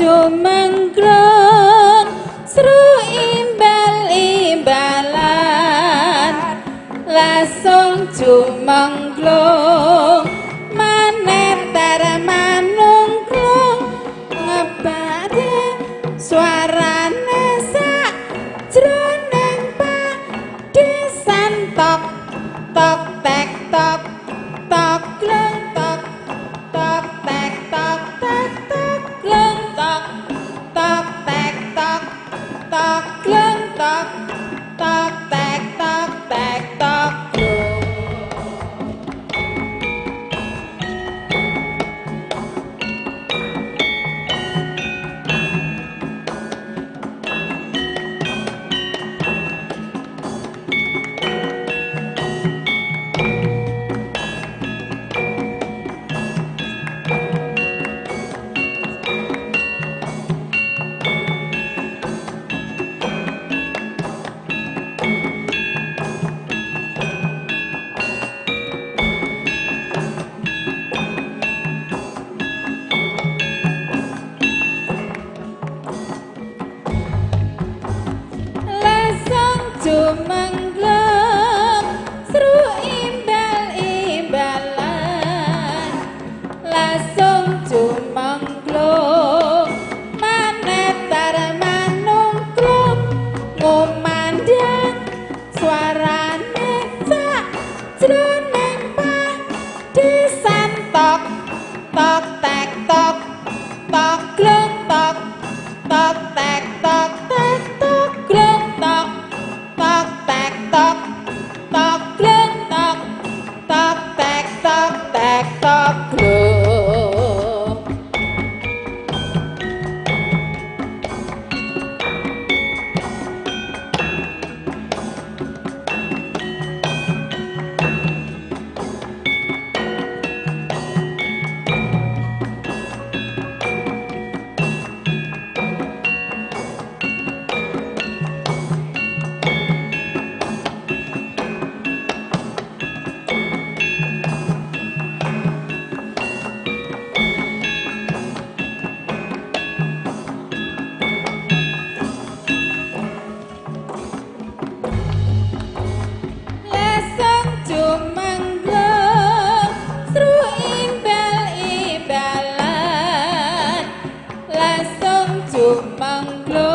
jumengkron sru imbal-imbalan. Lasung jumengklong maner tar manungklong ngebare suara jroning padesan tok tok tek tok tok gleng tok tek tok tek tok gleng tok tek tok tok gleng tok tok tek tok tek tok Mang l